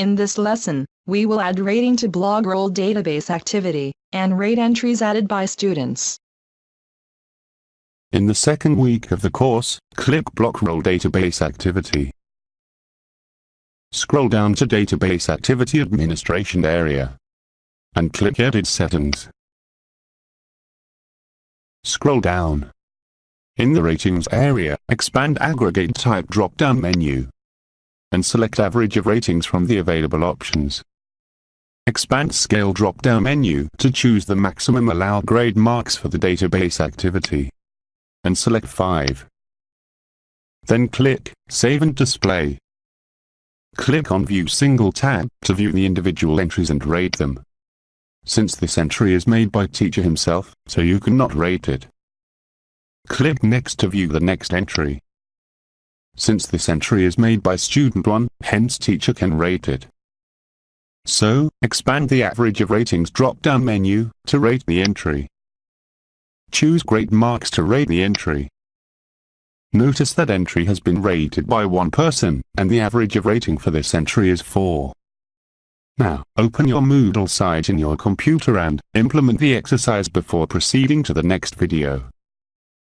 In this lesson, we will add rating to blog BlogRoll database activity, and rate entries added by students. In the second week of the course, click BlogRoll Database Activity. Scroll down to Database Activity Administration area. And click Edit Settings. Scroll down. In the Ratings area, expand Aggregate Type drop-down menu and select average of ratings from the available options. Expand Scale drop-down menu to choose the maximum allowed grade marks for the database activity. And select 5. Then click Save and Display. Click on View Single tab to view the individual entries and rate them. Since this entry is made by teacher himself, so you cannot rate it. Click Next to view the next entry. Since this entry is made by student 1, hence teacher can rate it. So, expand the average of ratings drop-down menu, to rate the entry. Choose grade marks to rate the entry. Notice that entry has been rated by one person, and the average of rating for this entry is 4. Now, open your Moodle site in your computer and implement the exercise before proceeding to the next video.